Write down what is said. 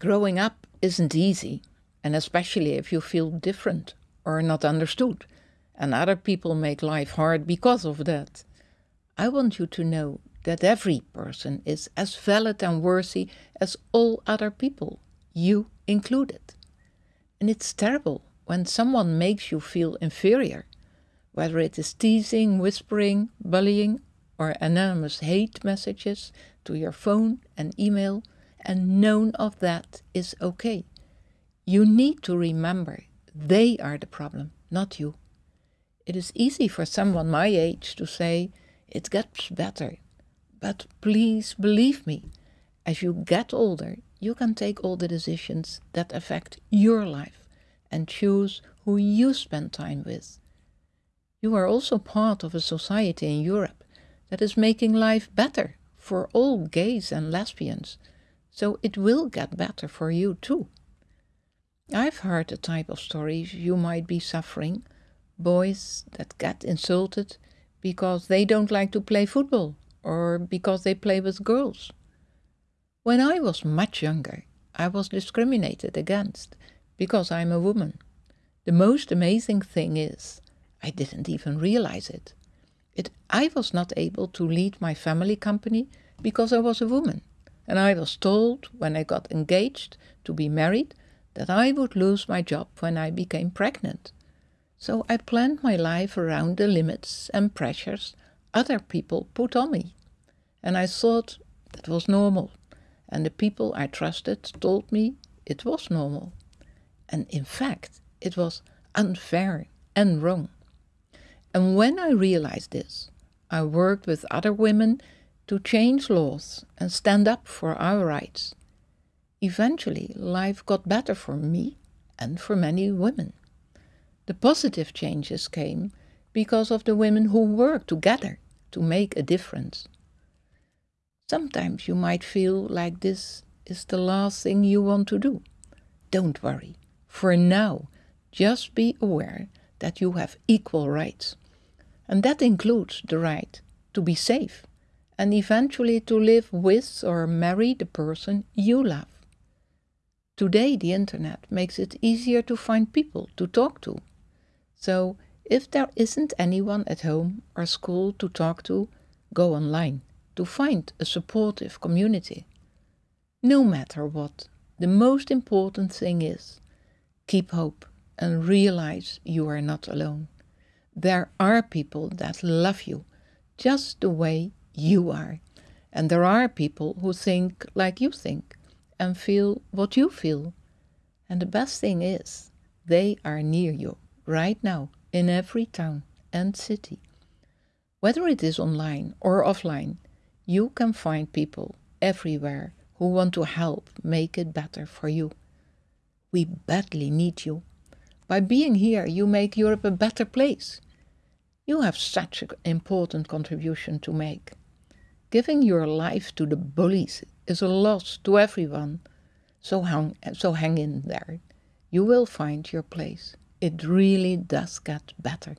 Growing up isn't easy, and especially if you feel different or not understood, and other people make life hard because of that. I want you to know that every person is as valid and worthy as all other people, you included. And it's terrible when someone makes you feel inferior, whether it is teasing, whispering, bullying, or anonymous hate messages to your phone and email and none of that is okay. You need to remember they are the problem, not you. It is easy for someone my age to say, it gets better. But please believe me, as you get older, you can take all the decisions that affect your life and choose who you spend time with. You are also part of a society in Europe that is making life better for all gays and lesbians so it will get better for you too. I've heard the type of stories you might be suffering boys that get insulted because they don't like to play football or because they play with girls. When I was much younger, I was discriminated against because I'm a woman. The most amazing thing is, I didn't even realize it. it. I was not able to lead my family company because I was a woman and I was told when I got engaged to be married that I would lose my job when I became pregnant. So I planned my life around the limits and pressures other people put on me. And I thought that was normal. And the people I trusted told me it was normal. And in fact, it was unfair and wrong. And when I realized this, I worked with other women to change laws and stand up for our rights. Eventually, life got better for me and for many women. The positive changes came because of the women who worked together to make a difference. Sometimes you might feel like this is the last thing you want to do. Don't worry. For now, just be aware that you have equal rights. And that includes the right to be safe and eventually to live with or marry the person you love. Today, the internet makes it easier to find people to talk to. So, if there isn't anyone at home or school to talk to, go online to find a supportive community. No matter what, the most important thing is keep hope and realize you are not alone. There are people that love you just the way you are. And there are people who think like you think and feel what you feel. And the best thing is, they are near you right now in every town and city. Whether it is online or offline, you can find people everywhere who want to help make it better for you. We badly need you. By being here, you make Europe a better place. You have such an important contribution to make. Giving your life to the bullies is a loss to everyone. So hang, so hang in there. You will find your place. It really does get better.